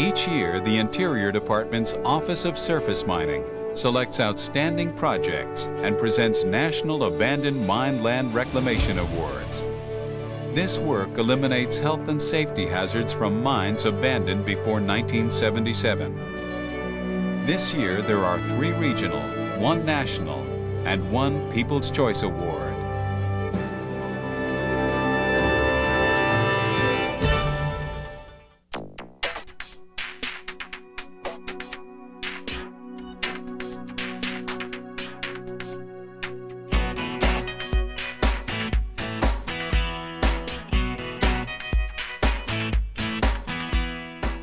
Each year, the Interior Department's Office of Surface Mining selects outstanding projects and presents National Abandoned Mine Land Reclamation Awards. This work eliminates health and safety hazards from mines abandoned before 1977. This year, there are three regional, one national, and one People's Choice Award.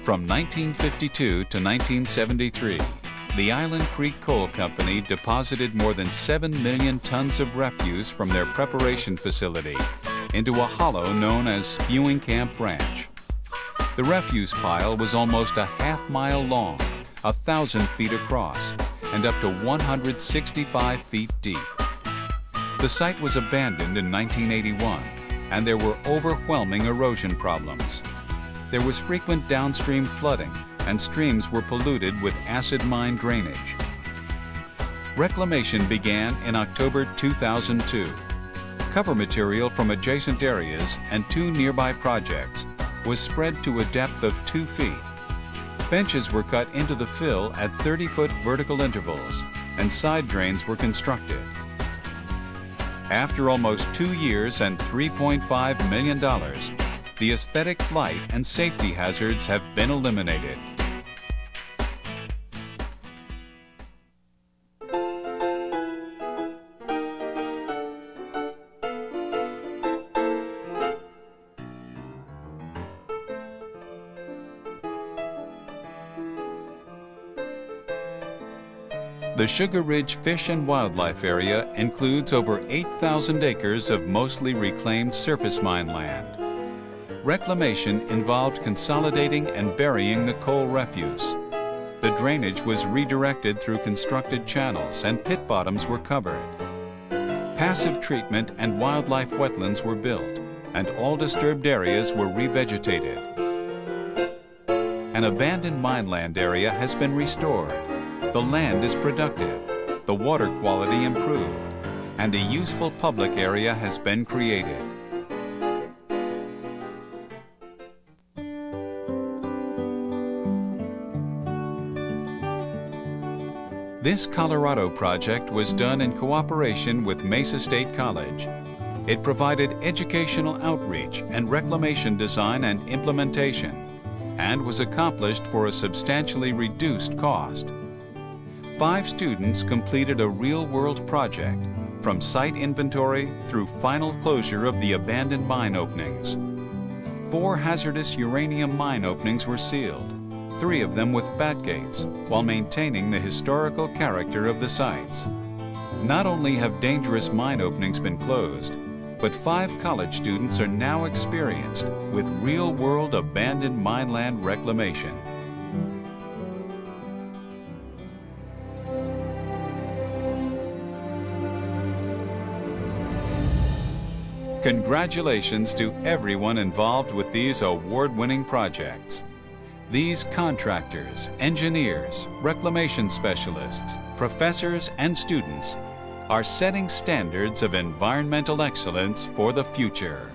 From 1952 to 1973, the Island Creek Coal Company deposited more than 7 million tons of refuse from their preparation facility into a hollow known as Spewing Camp Branch. The refuse pile was almost a half mile long, a thousand feet across, and up to 165 feet deep. The site was abandoned in 1981, and there were overwhelming erosion problems there was frequent downstream flooding and streams were polluted with acid mine drainage. Reclamation began in October 2002. Cover material from adjacent areas and two nearby projects was spread to a depth of two feet. Benches were cut into the fill at 30-foot vertical intervals and side drains were constructed. After almost two years and $3.5 million, the aesthetic blight and safety hazards have been eliminated. The Sugar Ridge Fish and Wildlife Area includes over 8,000 acres of mostly reclaimed surface mine land. Reclamation involved consolidating and burying the coal refuse. The drainage was redirected through constructed channels and pit bottoms were covered. Passive treatment and wildlife wetlands were built and all disturbed areas were revegetated. An abandoned mineland area has been restored. The land is productive, the water quality improved, and a useful public area has been created. This Colorado project was done in cooperation with Mesa State College. It provided educational outreach and reclamation design and implementation, and was accomplished for a substantially reduced cost. Five students completed a real-world project, from site inventory through final closure of the abandoned mine openings. Four hazardous uranium mine openings were sealed, three of them with bat gates, while maintaining the historical character of the sites. Not only have dangerous mine openings been closed, but five college students are now experienced with real-world abandoned mineland reclamation. Congratulations to everyone involved with these award-winning projects. These contractors, engineers, reclamation specialists, professors, and students are setting standards of environmental excellence for the future.